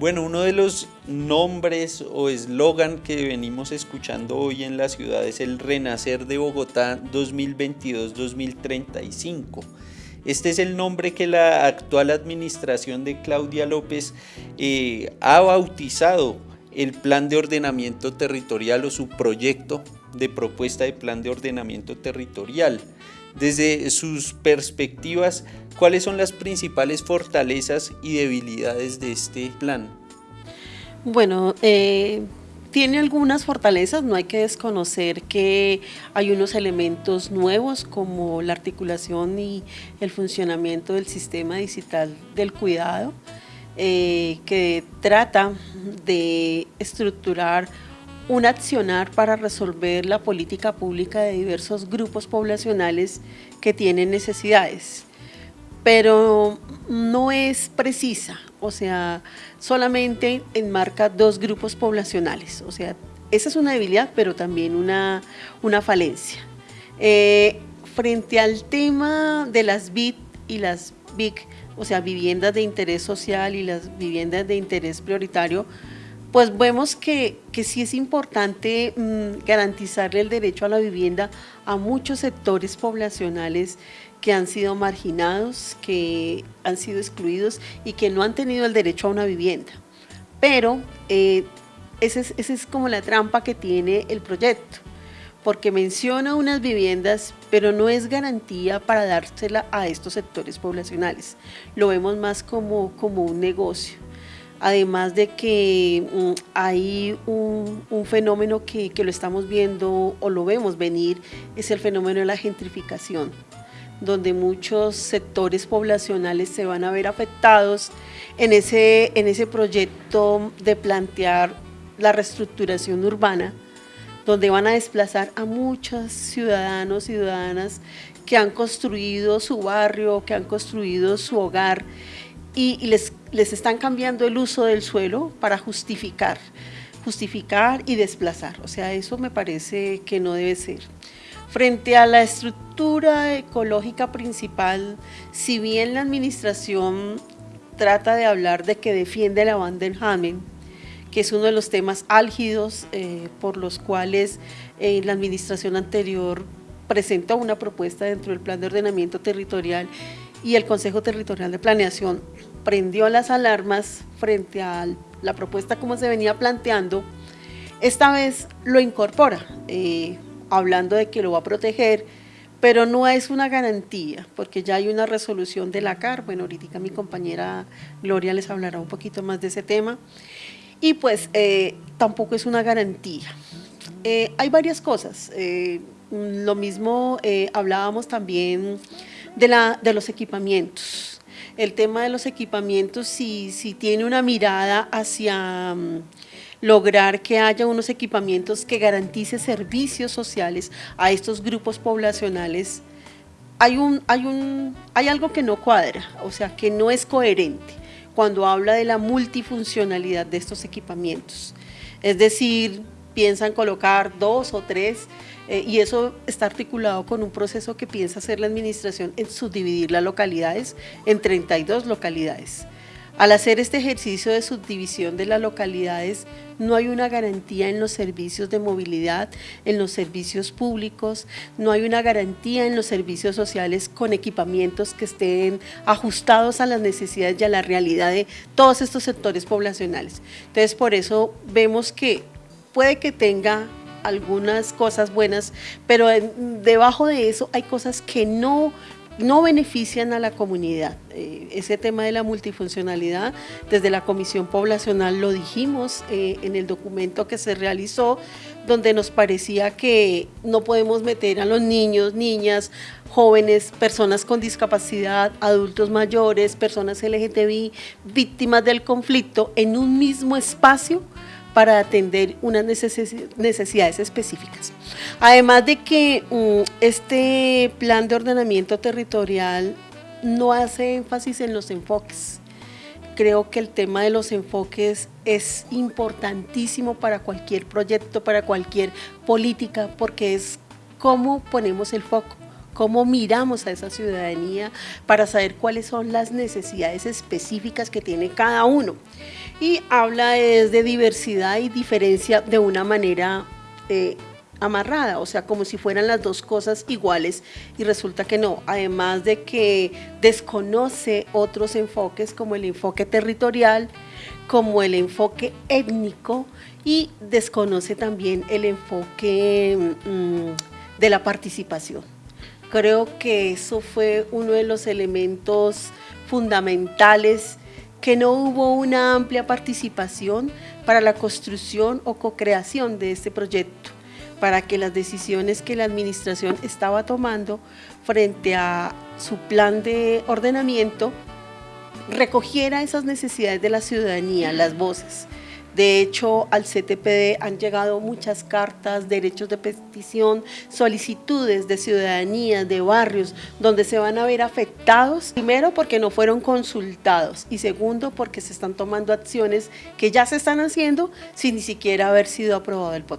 Bueno, uno de los nombres o eslogan que venimos escuchando hoy en la ciudad es el Renacer de Bogotá 2022-2035. Este es el nombre que la actual administración de Claudia López eh, ha bautizado el plan de ordenamiento territorial o su proyecto de propuesta de plan de ordenamiento territorial. Desde sus perspectivas, ¿cuáles son las principales fortalezas y debilidades de este plan? Bueno, eh, tiene algunas fortalezas, no hay que desconocer que hay unos elementos nuevos como la articulación y el funcionamiento del sistema digital del cuidado, eh, que trata de estructurar un accionar para resolver la política pública de diversos grupos poblacionales que tienen necesidades, pero no es precisa, o sea, solamente enmarca dos grupos poblacionales, o sea, esa es una debilidad, pero también una, una falencia. Eh, frente al tema de las BIT y las BIC, o sea, viviendas de interés social y las viviendas de interés prioritario, pues vemos que, que sí es importante mm, garantizarle el derecho a la vivienda a muchos sectores poblacionales que han sido marginados, que han sido excluidos y que no han tenido el derecho a una vivienda. Pero eh, esa es, es como la trampa que tiene el proyecto, porque menciona unas viviendas, pero no es garantía para dársela a estos sectores poblacionales. Lo vemos más como, como un negocio además de que mm, hay un, fenómeno que, lo estamos viendo o lo vemos venir, es el fenómeno de la gentrificación, donde muchos sectores poblacionales se van a ver afectados en ese, en ese proyecto de plantear la reestructuración urbana, donde van a desplazar a muchos ciudadanos y ciudadanas que han construido su barrio, que han construido su hogar y, les, les están cambiando el uso del suelo para justificar, justificar y desplazar. O sea, eso me parece que no debe ser. Frente a la estructura ecológica principal, si bien la administración trata de hablar de que defiende la Vandenhamen, que es uno de los temas álgidos eh, por los cuales eh, la administración anterior presentó una propuesta dentro del plan de ordenamiento territorial y el Consejo Territorial de Planeación prendió las alarmas frente a la propuesta como se venía planteando, esta vez lo incorpora, eh, hablando de que lo va a proteger, pero no es una garantía, porque ya hay una resolución de la CAR, bueno, ahorita mi compañera Gloria les hablará un poquito más de ese tema, y pues eh, tampoco es una garantía. Eh, hay varias cosas, lo mismo hablábamos también de, la, de los equipamientos. El tema de los equipamientos, si, si tiene una mirada hacia mm, lograr que haya unos equipamientos que garantice servicios sociales a estos grupos poblacionales, hay, un, hay, un, hay algo que no cuadra, o sea, que no es coherente cuando habla de la multifuncionalidad de estos equipamientos. Es decir, piensan colocar dos o tres eh, y eso está articulado con un proceso que piensa hacer la administración en subdividir las localidades en 32 localidades. Al hacer este ejercicio de subdivisión de las localidades, no hay una garantía en los servicios de movilidad, en los servicios públicos, no hay una garantía en los servicios sociales con equipamientos que estén ajustados a las necesidades y a la realidad de todos estos sectores poblacionales. Entonces, por eso vemos que puede que tenga algunas cosas buenas, pero debajo de eso hay cosas que no, no benefician a la comunidad. Eh, ese tema de la multifuncionalidad, desde la Comisión Poblacional lo dijimos eh, en el documento que se realizó, donde nos parecía que no podemos meter a los niños, niñas, jóvenes, personas con discapacidad, adultos mayores, personas LGTBI, víctimas del conflicto, en un mismo espacio para atender unas necesidades específicas. Además de que mm, este plan de ordenamiento territorial no hace énfasis en los enfoques. Creo que el tema de los enfoques es importantísimo para cualquier proyecto, para cualquier política, porque es cómo ponemos el foco, cómo miramos a esa ciudadanía para saber cuáles son las necesidades específicas que tiene cada uno. Y habla es de diversidad y diferencia de una manera eh, amarrada, o sea, como si fueran las dos cosas iguales y resulta que no, además de que desconoce otros enfoques como el enfoque territorial, como el enfoque étnico y desconoce también el enfoque mm, de la participación. Creo que eso fue uno de los elementos fundamentales que no hubo una amplia participación para la construcción o co-creación de este proyecto para que las decisiones que la administración estaba tomando frente a su plan de ordenamiento recogiera esas necesidades de la ciudadanía, las voces. De hecho, al CTPD han llegado muchas cartas, derechos de petición, solicitudes de ciudadanía, de barrios, donde se van a ver afectados, primero porque no fueron consultados y segundo porque se están tomando acciones que ya se están haciendo sin ni siquiera haber sido aprobado el POT.